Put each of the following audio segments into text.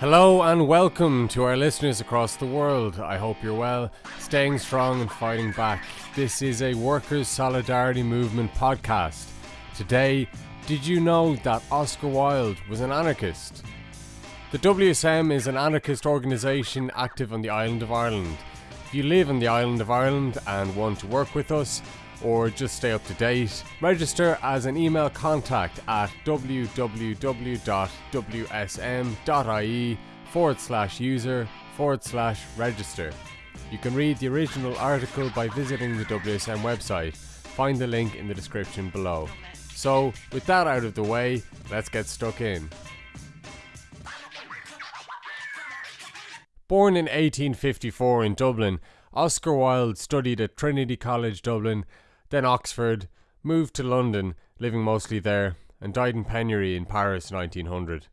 Hello and welcome to our listeners across the world. I hope you're well, staying strong and fighting back. This is a Workers' Solidarity Movement podcast. Today, did you know that Oscar Wilde was an anarchist? The WSM is an anarchist organisation active on the island of Ireland. If you live on the island of Ireland and want to work with us, or just stay up to date, register as an email contact at www.wsm.ie forward slash user forward slash register. You can read the original article by visiting the WSM website. Find the link in the description below. So, with that out of the way, let's get stuck in. Born in 1854 in Dublin, Oscar Wilde studied at Trinity College Dublin then Oxford, moved to London, living mostly there, and died in penury in Paris 1900.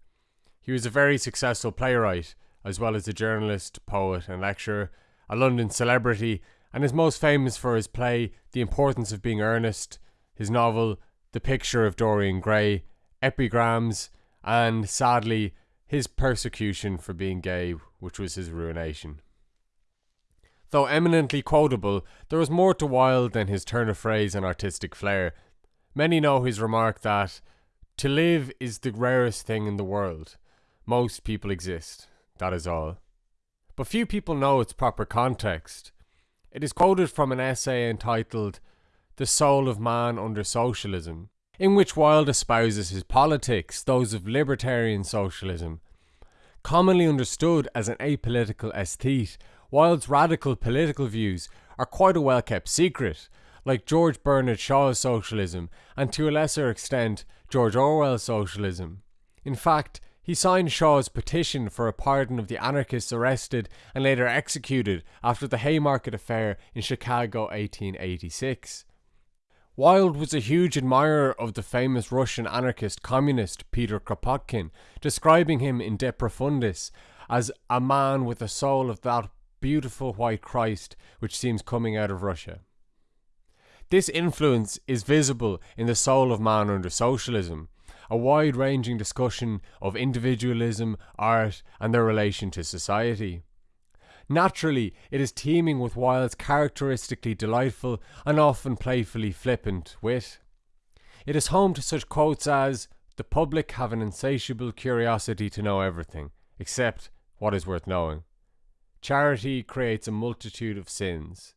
He was a very successful playwright, as well as a journalist, poet, and lecturer, a London celebrity, and is most famous for his play The Importance of Being Earnest, his novel The Picture of Dorian Gray, epigrams, and sadly, his persecution for being gay, which was his ruination. Though eminently quotable, there was more to Wilde than his turn of phrase and artistic flair. Many know his remark that, To live is the rarest thing in the world. Most people exist, that is all. But few people know its proper context. It is quoted from an essay entitled The Soul of Man Under Socialism, in which Wilde espouses his politics, those of libertarian socialism. Commonly understood as an apolitical aesthete, Wilde's radical political views are quite a well kept secret, like George Bernard Shaw's socialism and to a lesser extent George Orwell's socialism. In fact, he signed Shaw's petition for a pardon of the anarchists arrested and later executed after the Haymarket Affair in Chicago 1886. Wilde was a huge admirer of the famous Russian anarchist communist Peter Kropotkin, describing him in De Profundis as a man with a soul of that beautiful white Christ which seems coming out of Russia. This influence is visible in the soul of man under socialism, a wide ranging discussion of individualism, art, and their relation to society. Naturally, it is teeming with Wilde's characteristically delightful and often playfully flippant wit. It is home to such quotes as, The public have an insatiable curiosity to know everything, except what is worth knowing. Charity creates a multitude of sins.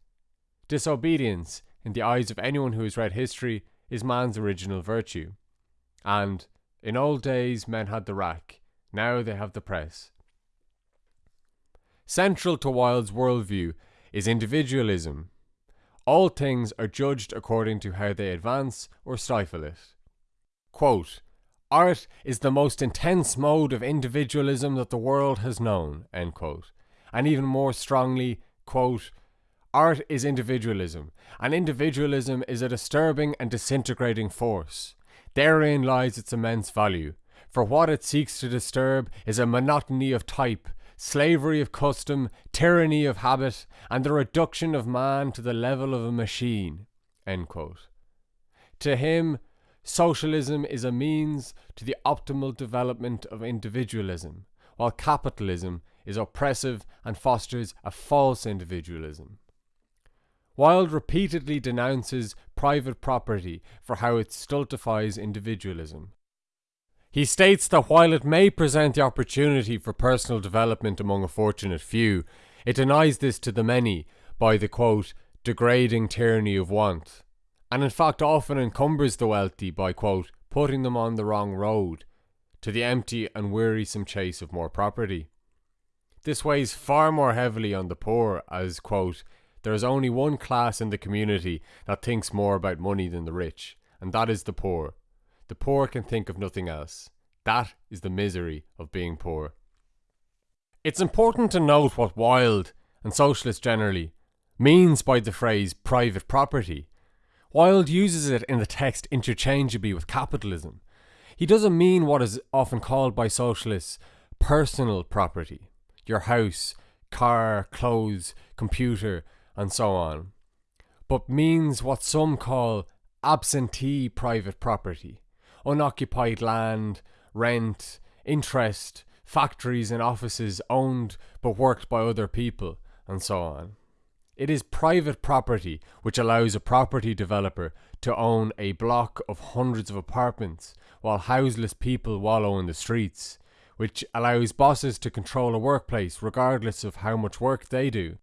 Disobedience, in the eyes of anyone who has read history, is man's original virtue. And, in old days, men had the rack, now they have the press. Central to Wilde's worldview is individualism. All things are judged according to how they advance or stifle it. Quote, Art is the most intense mode of individualism that the world has known. End quote and even more strongly, quote, Art is individualism, and individualism is a disturbing and disintegrating force. Therein lies its immense value, for what it seeks to disturb is a monotony of type, slavery of custom, tyranny of habit, and the reduction of man to the level of a machine. To him, socialism is a means to the optimal development of individualism, while capitalism is oppressive and fosters a false individualism. Wilde repeatedly denounces private property for how it stultifies individualism. He states that while it may present the opportunity for personal development among a fortunate few, it denies this to the many by the quote, degrading tyranny of want, and in fact often encumbers the wealthy by quote, putting them on the wrong road, to the empty and wearisome chase of more property. This weighs far more heavily on the poor, as, quote, there is only one class in the community that thinks more about money than the rich, and that is the poor. The poor can think of nothing else. That is the misery of being poor. It's important to note what Wilde, and socialists generally, means by the phrase private property. Wilde uses it in the text interchangeably with capitalism. He doesn't mean what is often called by socialists personal property your house, car, clothes, computer, and so on, but means what some call absentee private property, unoccupied land, rent, interest, factories and offices owned but worked by other people, and so on. It is private property which allows a property developer to own a block of hundreds of apartments while houseless people wallow in the streets, which allows bosses to control a workplace regardless of how much work they do,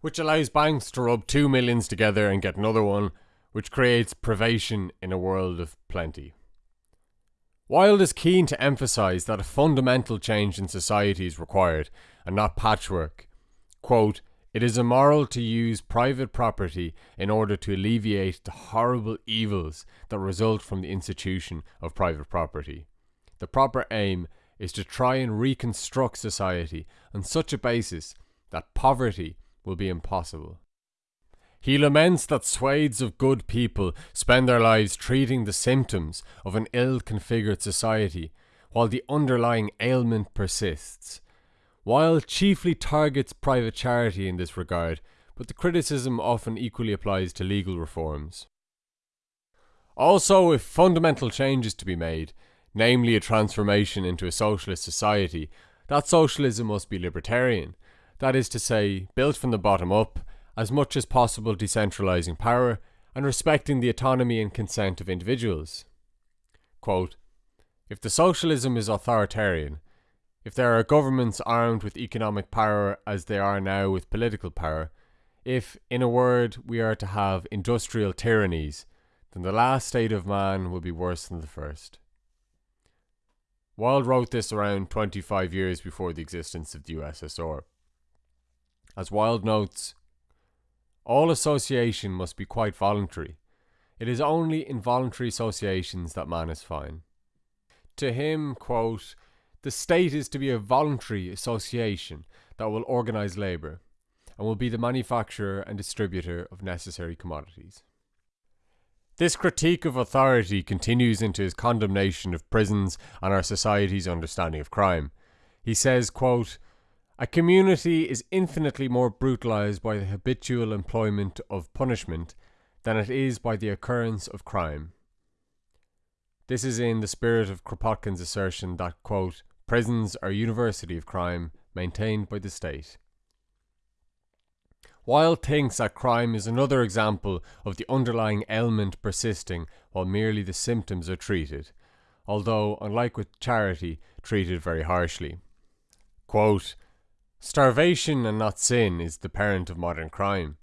which allows banks to rub two millions together and get another one, which creates privation in a world of plenty. Wilde is keen to emphasise that a fundamental change in society is required, and not patchwork. Quote, it is immoral to use private property in order to alleviate the horrible evils that result from the institution of private property. The proper aim is to try and reconstruct society on such a basis that poverty will be impossible. He laments that swathes of good people spend their lives treating the symptoms of an ill configured society, while the underlying ailment persists Wilde chiefly targets private charity in this regard, but the criticism often equally applies to legal reforms. Also, if fundamental change is to be made, namely a transformation into a socialist society, that socialism must be libertarian, that is to say, built from the bottom up, as much as possible decentralising power, and respecting the autonomy and consent of individuals. Quote, if the socialism is authoritarian, if there are governments armed with economic power as they are now with political power, if, in a word, we are to have industrial tyrannies, then the last state of man will be worse than the first. Wilde wrote this around 25 years before the existence of the USSR. As Wilde notes, all association must be quite voluntary. It is only in voluntary associations that man is fine. To him, quote, the state is to be a voluntary association that will organise labour and will be the manufacturer and distributor of necessary commodities. This critique of authority continues into his condemnation of prisons and our society's understanding of crime. He says, quote, A community is infinitely more brutalized by the habitual employment of punishment than it is by the occurrence of crime. This is in the spirit of Kropotkin's assertion that, quote, Prisons are a university of crime maintained by the state. Wilde thinks that crime is another example of the underlying ailment persisting while merely the symptoms are treated, although, unlike with charity, treated very harshly. Quote, Starvation and not sin is the parent of modern crime.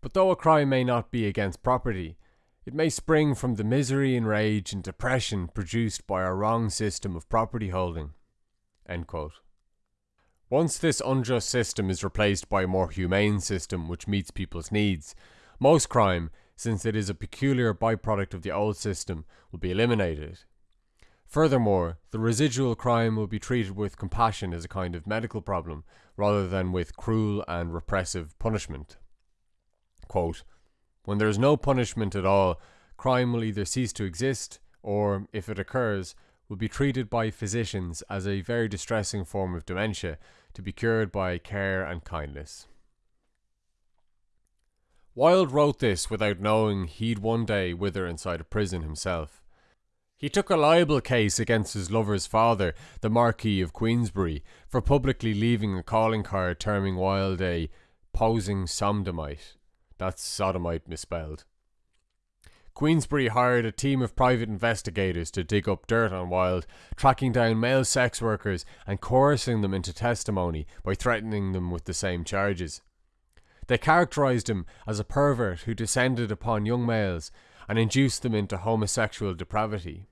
But though a crime may not be against property, it may spring from the misery and rage and depression produced by our wrong system of property holding. Once this unjust system is replaced by a more humane system which meets people's needs, most crime, since it is a peculiar byproduct of the old system, will be eliminated. Furthermore, the residual crime will be treated with compassion as a kind of medical problem, rather than with cruel and repressive punishment. Quote, when there is no punishment at all, crime will either cease to exist, or, if it occurs, will be treated by physicians as a very distressing form of dementia to be cured by care and kindness. Wilde wrote this without knowing he'd one day wither inside a prison himself. He took a libel case against his lover's father, the Marquis of Queensberry, for publicly leaving a calling card terming Wilde a posing sodomite. That's sodomite misspelled. Queensberry hired a team of private investigators to dig up dirt on Wilde, tracking down male sex workers and coercing them into testimony by threatening them with the same charges. They characterised him as a pervert who descended upon young males and induced them into homosexual depravity.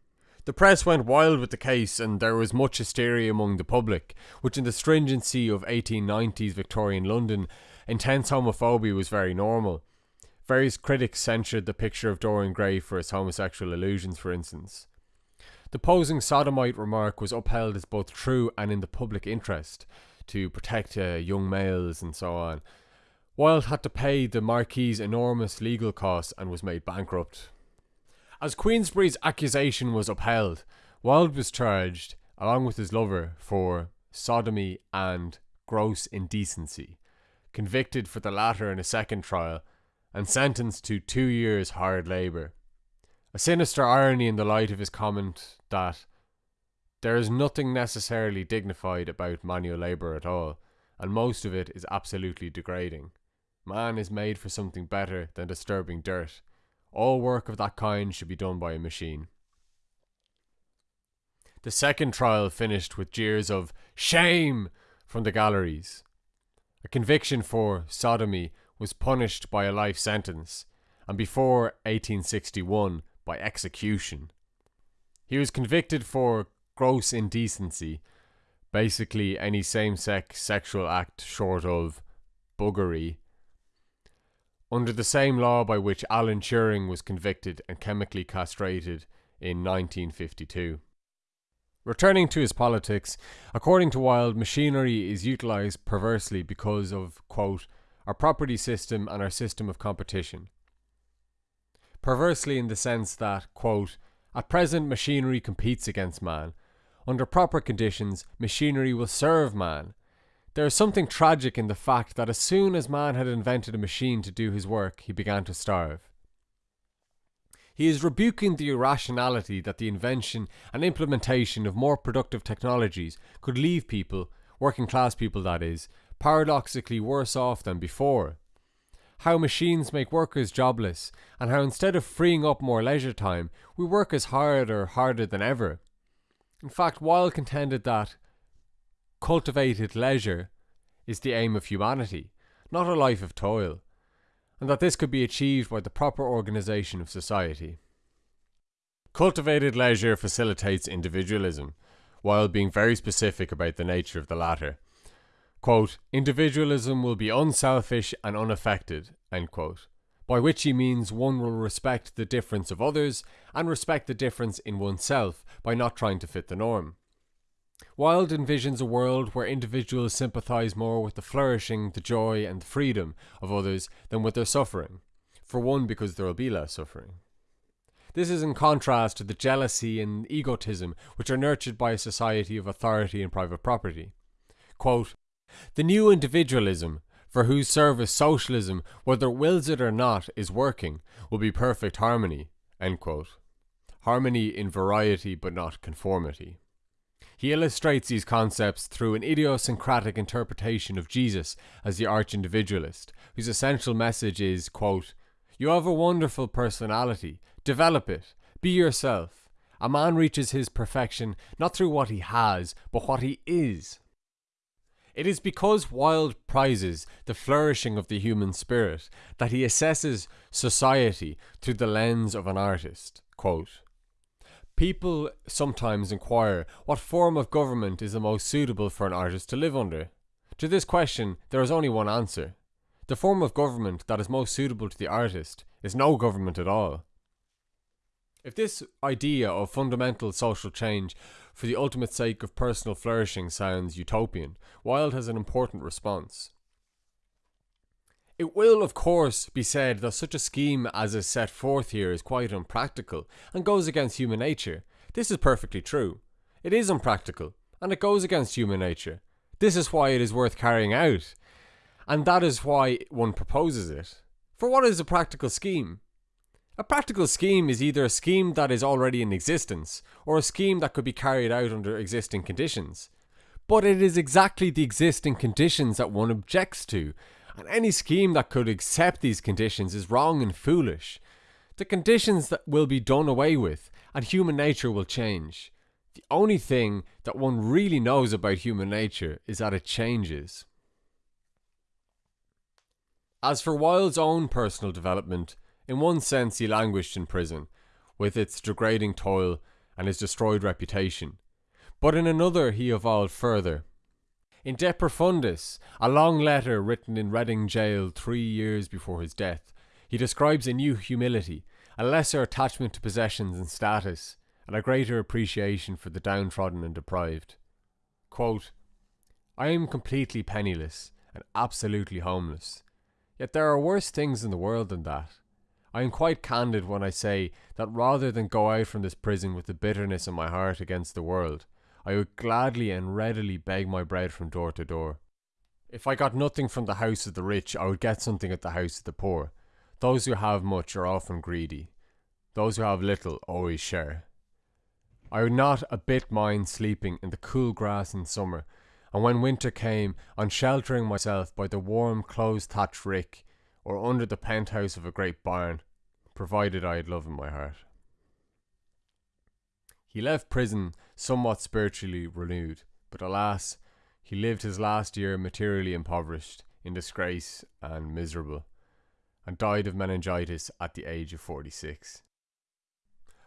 The press went wild with the case, and there was much hysteria among the public, which in the stringency of 1890s Victorian London, intense homophobia was very normal. Various critics censured the picture of Dorian Gray for its homosexual illusions, for instance. The posing sodomite remark was upheld as both true and in the public interest to protect uh, young males and so on. Wilde had to pay the Marquis enormous legal costs and was made bankrupt. As Queensberry's accusation was upheld, Wilde was charged, along with his lover, for sodomy and gross indecency, convicted for the latter in a second trial and sentenced to two years' hard labour. A sinister irony in the light of his comment that There is nothing necessarily dignified about manual labour at all, and most of it is absolutely degrading. Man is made for something better than disturbing dirt. All work of that kind should be done by a machine. The second trial finished with jeers of shame from the galleries. A conviction for sodomy was punished by a life sentence, and before 1861 by execution. He was convicted for gross indecency, basically any same sex sexual act short of buggery, under the same law by which Alan Turing was convicted and chemically castrated in 1952. Returning to his politics, according to Wilde, machinery is utilised perversely because of, quote, our property system and our system of competition. Perversely in the sense that, quote, at present machinery competes against man. Under proper conditions, machinery will serve man. There is something tragic in the fact that as soon as man had invented a machine to do his work, he began to starve. He is rebuking the irrationality that the invention and implementation of more productive technologies could leave people, working class people that is, paradoxically worse off than before. How machines make workers jobless, and how instead of freeing up more leisure time, we work as hard or harder than ever. In fact, Wilde contended that cultivated leisure is the aim of humanity, not a life of toil and that this could be achieved by the proper organisation of society. Cultivated leisure facilitates individualism, while being very specific about the nature of the latter. Quote, individualism will be unselfish and unaffected, quote, by which he means one will respect the difference of others and respect the difference in oneself by not trying to fit the norm. Wilde envisions a world where individuals sympathise more with the flourishing, the joy, and the freedom of others than with their suffering. For one, because there will be less suffering. This is in contrast to the jealousy and egotism which are nurtured by a society of authority and private property. Quote, the new individualism, for whose service socialism, whether it wills it or not, is working, will be perfect harmony. Harmony in variety but not conformity. He illustrates these concepts through an idiosyncratic interpretation of Jesus as the arch individualist, whose essential message is, quote, You have a wonderful personality. Develop it. Be yourself. A man reaches his perfection not through what he has, but what he is. It is because Wilde prizes the flourishing of the human spirit that he assesses society through the lens of an artist. Quote, People sometimes inquire what form of government is the most suitable for an artist to live under. To this question, there is only one answer. The form of government that is most suitable to the artist is no government at all. If this idea of fundamental social change for the ultimate sake of personal flourishing sounds utopian, Wilde has an important response. It will, of course, be said that such a scheme as is set forth here is quite unpractical and goes against human nature. This is perfectly true. It is unpractical and it goes against human nature. This is why it is worth carrying out. And that is why one proposes it. For what is a practical scheme? A practical scheme is either a scheme that is already in existence or a scheme that could be carried out under existing conditions. But it is exactly the existing conditions that one objects to and any scheme that could accept these conditions is wrong and foolish. The conditions that will be done away with, and human nature will change. The only thing that one really knows about human nature is that it changes. As for Wilde's own personal development, in one sense he languished in prison, with its degrading toil and his destroyed reputation. But in another he evolved further, in De Profundis, a long letter written in Reading jail three years before his death, he describes a new humility, a lesser attachment to possessions and status, and a greater appreciation for the downtrodden and deprived. Quote, I am completely penniless and absolutely homeless. Yet there are worse things in the world than that. I am quite candid when I say that rather than go out from this prison with the bitterness in my heart against the world, I would gladly and readily beg my bread from door to door. If I got nothing from the house of the rich, I would get something at the house of the poor. Those who have much are often greedy. Those who have little always share. I would not a bit mind sleeping in the cool grass in summer, and when winter came, on sheltering myself by the warm close thatched rick, or under the penthouse of a great barn, provided I had love in my heart. He left prison somewhat spiritually renewed, but alas, he lived his last year materially impoverished, in disgrace, and miserable, and died of meningitis at the age of 46.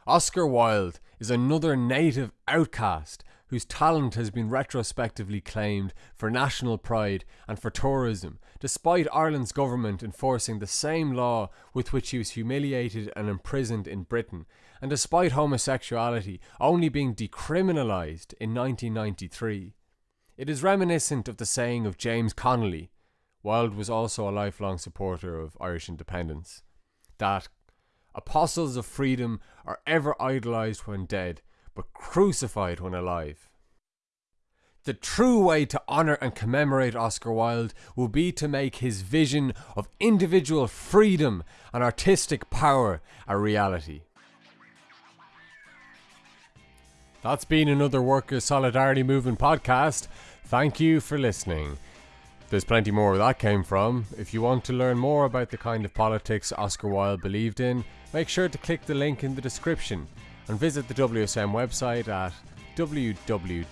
Oscar Wilde is another native outcast whose talent has been retrospectively claimed for national pride and for tourism, despite Ireland's government enforcing the same law with which he was humiliated and imprisoned in Britain, and despite homosexuality only being decriminalised in 1993. It is reminiscent of the saying of James Connolly, Wilde was also a lifelong supporter of Irish independence, that apostles of freedom are ever idolized when dead, crucified when alive. The true way to honour and commemorate Oscar Wilde will be to make his vision of individual freedom and artistic power a reality. That's been another Workers' Solidarity Movement podcast. Thank you for listening. There's plenty more where that came from. If you want to learn more about the kind of politics Oscar Wilde believed in, make sure to click the link in the description and visit the WSM website at www.wsm.ie.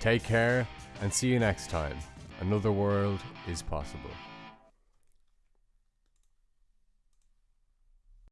Take care and see you next time. Another world is possible.